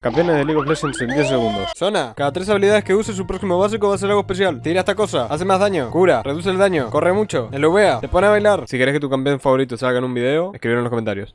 Campeones de League of Legends en 10 segundos. Zona, cada tres habilidades que use su próximo básico va a ser algo especial. Tira esta cosa, hace más daño, cura, reduce el daño, corre mucho, LVA, te pone a bailar. Si querés que tu campeón favorito salga en un video, escribir en los comentarios.